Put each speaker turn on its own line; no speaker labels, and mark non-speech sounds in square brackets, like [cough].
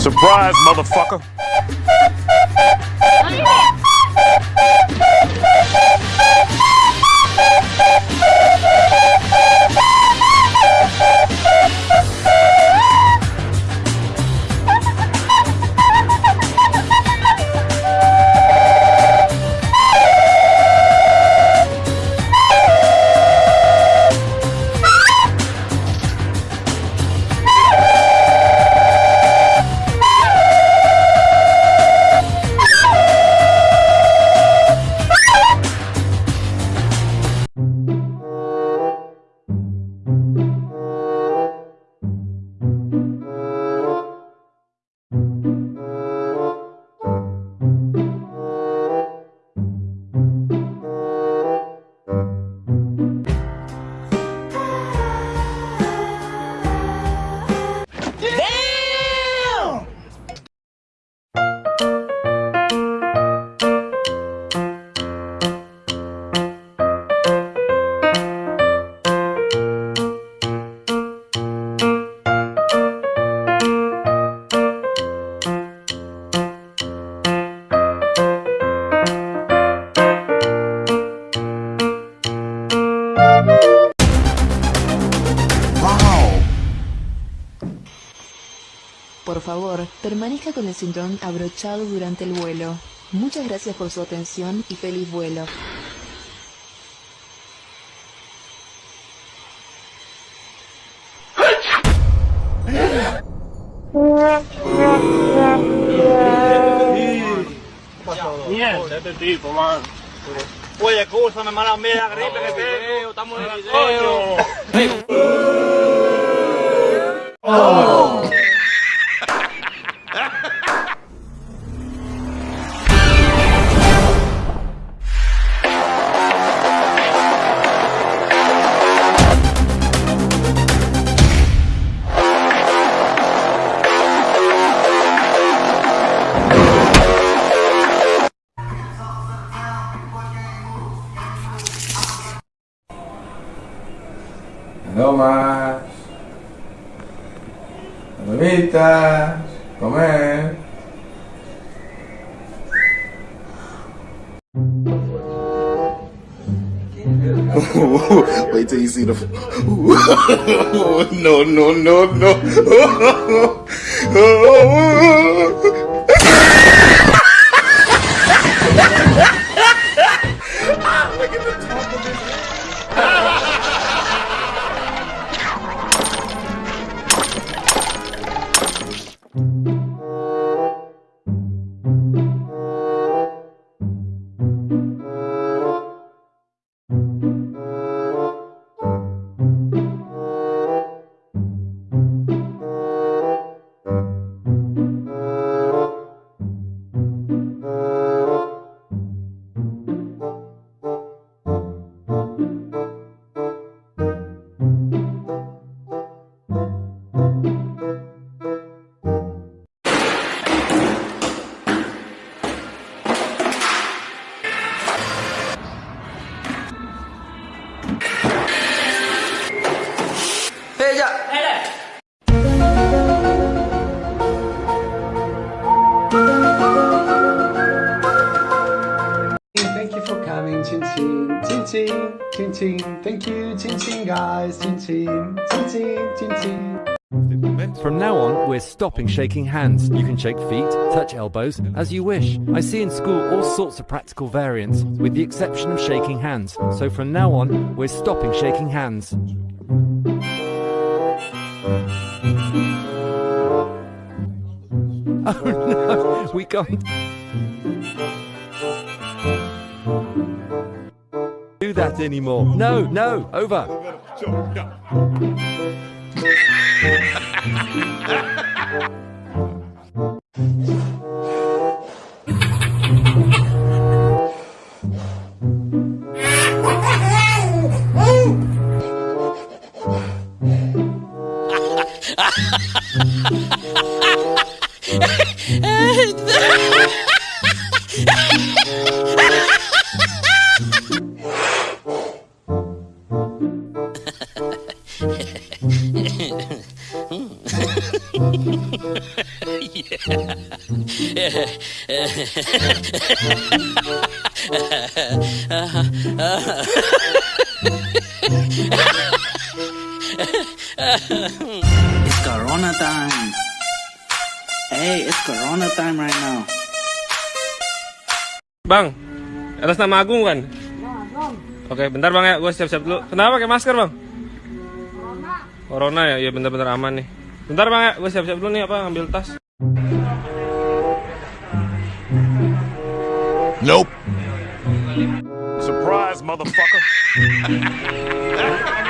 Surprise, motherfucker!
Por favor, permanezca con el cinturón abrochado durante el vuelo. Muchas gracias por su atención y feliz vuelo.
Mierda, este tipo, man. Oye, escúchame, mala mía, gripe que tengo, estamos en el coño.
Palomitas. Comer. [laughs]
Wait till you see the. [laughs] no, no, no, no. [laughs]
Música coming, Chin Chin, Chin Chin, Chin Chin. Thank you, Chin Chin guys, Chin Chin, Chin Chin, Chin Chin.
From now on, we're stopping shaking hands. You can shake feet, touch elbows, as you wish. I see in school all sorts of practical variants, with the exception of shaking hands. So from now on, we're stopping shaking hands. [laughs] Oh no, we can't that anymore. No, no, over. [laughs] [laughs]
it's Corona time. Hey, it's Corona time right now.
Bang, atas nama Agung kan? Nah, ya, Agung. Oke, bentar Bang ya, gue siap-siap dulu. Kenapa pakai masker, Bang? Corona. Ya, iya bener-bener aman nih. Bentar bang ya, gue siap-siap dulu nih apa ngambil tas.
Nope. Surprise, motherfucker. [laughs]